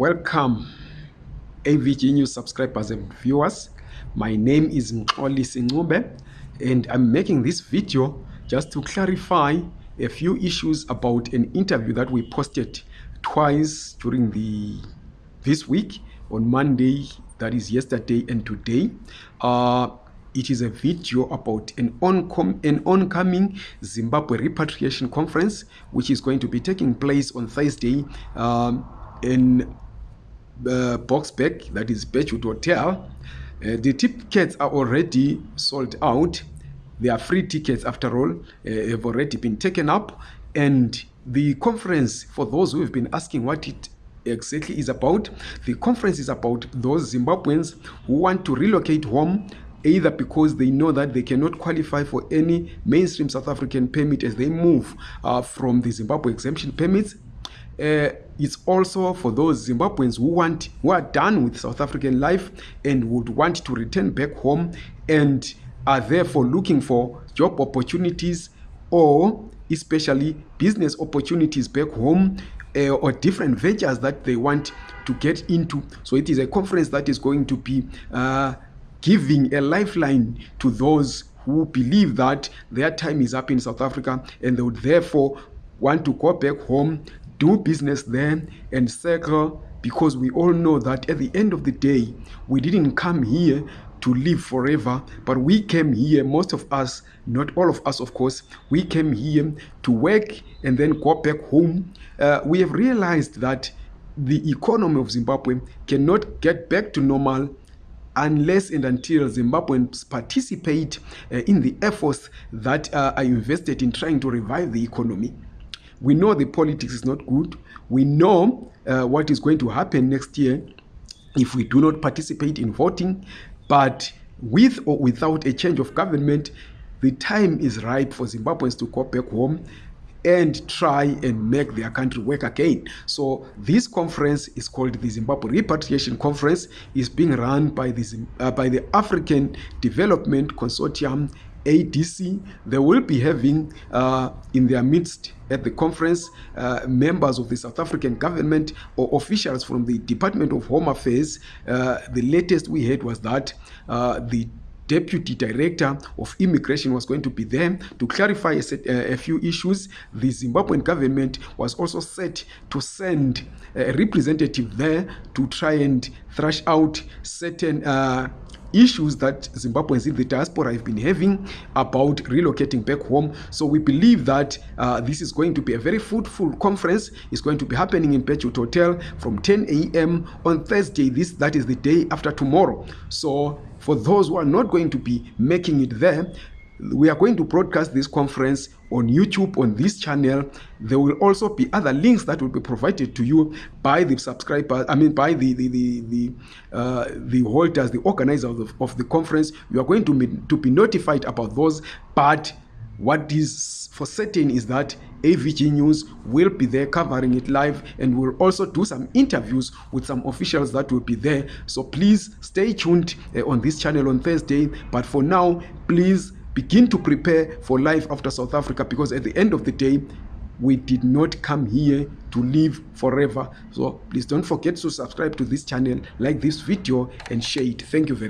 Welcome, AVG News subscribers and viewers. My name is Mxoli Singube, and I'm making this video just to clarify a few issues about an interview that we posted twice during the this week on Monday, that is yesterday and today. Uh, it is a video about an, oncom- an oncoming Zimbabwe repatriation conference, which is going to be taking place on Thursday um, in uh, Boksburg, that is Birchwood Hotel. Uh, the tickets are already sold out. They are free tickets, after all, uh, have already been taken up. And the conference, for those who have been asking what it exactly is about, the conference is about those Zimbabweans who want to relocate home either because they know that they cannot qualify for any mainstream South African permit as they move uh, from the Zimbabwe exemption permits. Uh, it's also for those Zimbabweans who want who are done with South African life and would want to return back home and are therefore looking for job opportunities or especially business opportunities back home uh, or different ventures that they want to get into. So it is a conference that is going to be uh, giving a lifeline to those who believe that their time is up in South Africa and they would therefore want to go back home, do business there, and circle because we all know that at the end of the day, we didn't come here to live forever, but we came here, most of us, not all of us, of course, we came here to work and then go back home. Uh, we have realized that the economy of Zimbabwe cannot get back to normal unless and until Zimbabweans participate uh, in the efforts that uh, are invested in trying to revive the economy. We know the politics is not good. We know uh, what is going to happen next year if we do not participate in voting. But with or without a change of government, the time is ripe for Zimbabweans to go back home and try and make their country work again. So this conference is called the Zimbabwe Repatriation Conference. is being run by the uh, by the African Development Consortium ADC. They will be having uh, in their midst at the conference uh, members of the South African government or officials from the Department of Home Affairs. Uh, the latest we heard was that uh, the deputy director of immigration was going to be there to clarify a, set, uh, a few issues. The Zimbabwean government was also set to send a representative there to try and thrash out certain uh, issues that Zimbabweans in the diaspora have been having about relocating back home. So we believe that uh, this is going to be a very fruitful conference. It's going to be happening in Birchwood Hotel from 10 a.m. on Thursday. This that is the day after tomorrow. So for those who are not going to be making it there, we are going to broadcast this conference on YouTube on this channel. There will also be other links that will be provided to you by the subscribers. I mean, by the the the the, uh, the holders, the organizers of the, of the conference. You are going to be, to be notified about those. But what is for certain is that AVG News will be there covering it live and we'll also do some interviews with some officials that will be there. So please stay tuned uh, on this channel on Thursday. But for now, please begin to prepare for life after South Africa because at the end of the day, we did not come here to live forever. So please don't forget to subscribe to this channel, like this video and share it. Thank you very